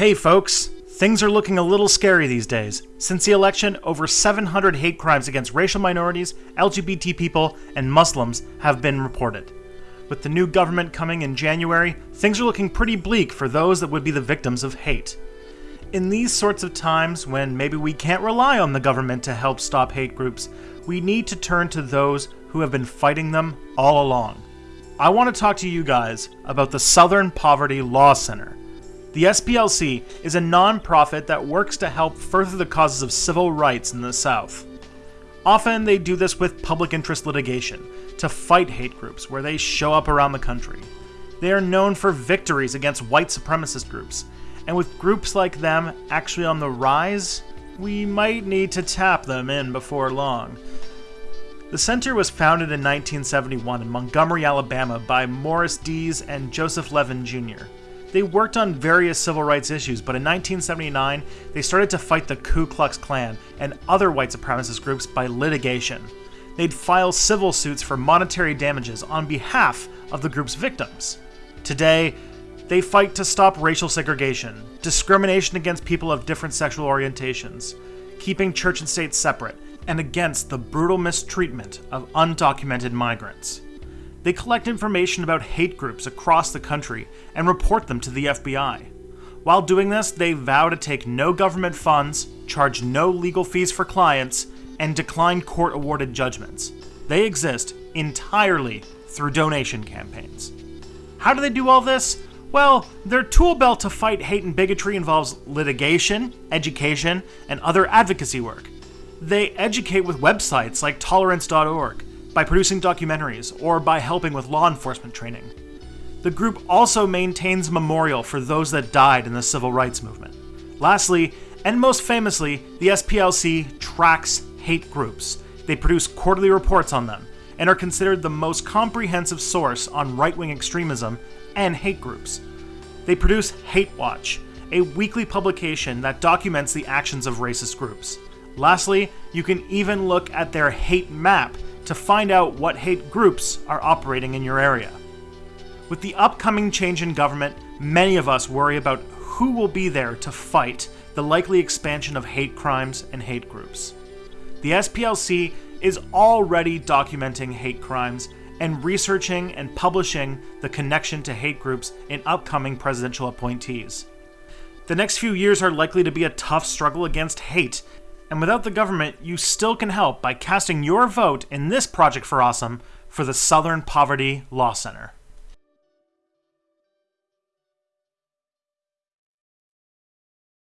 Hey folks, things are looking a little scary these days. Since the election, over 700 hate crimes against racial minorities, LGBT people, and Muslims have been reported. With the new government coming in January, things are looking pretty bleak for those that would be the victims of hate. In these sorts of times, when maybe we can't rely on the government to help stop hate groups, we need to turn to those who have been fighting them all along. I want to talk to you guys about the Southern Poverty Law Center. The SPLC is a non-profit that works to help further the causes of civil rights in the South. Often they do this with public interest litigation, to fight hate groups where they show up around the country. They are known for victories against white supremacist groups, and with groups like them actually on the rise, we might need to tap them in before long. The center was founded in 1971 in Montgomery, Alabama by Morris Dees and Joseph Levin Jr. They worked on various civil rights issues, but in 1979, they started to fight the Ku Klux Klan and other white supremacist groups by litigation. They'd file civil suits for monetary damages on behalf of the group's victims. Today, they fight to stop racial segregation, discrimination against people of different sexual orientations, keeping church and state separate, and against the brutal mistreatment of undocumented migrants. They collect information about hate groups across the country and report them to the FBI. While doing this, they vow to take no government funds, charge no legal fees for clients, and decline court awarded judgments. They exist entirely through donation campaigns. How do they do all this? Well, their tool belt to fight hate and bigotry involves litigation, education, and other advocacy work. They educate with websites like tolerance.org, by producing documentaries, or by helping with law enforcement training. The group also maintains a memorial for those that died in the civil rights movement. Lastly, and most famously, the SPLC tracks hate groups. They produce quarterly reports on them, and are considered the most comprehensive source on right-wing extremism and hate groups. They produce Hate Watch, a weekly publication that documents the actions of racist groups. Lastly, you can even look at their hate map to find out what hate groups are operating in your area. With the upcoming change in government, many of us worry about who will be there to fight the likely expansion of hate crimes and hate groups. The SPLC is already documenting hate crimes and researching and publishing the connection to hate groups in upcoming presidential appointees. The next few years are likely to be a tough struggle against hate and without the government, you still can help by casting your vote in this Project for Awesome for the Southern Poverty Law Center.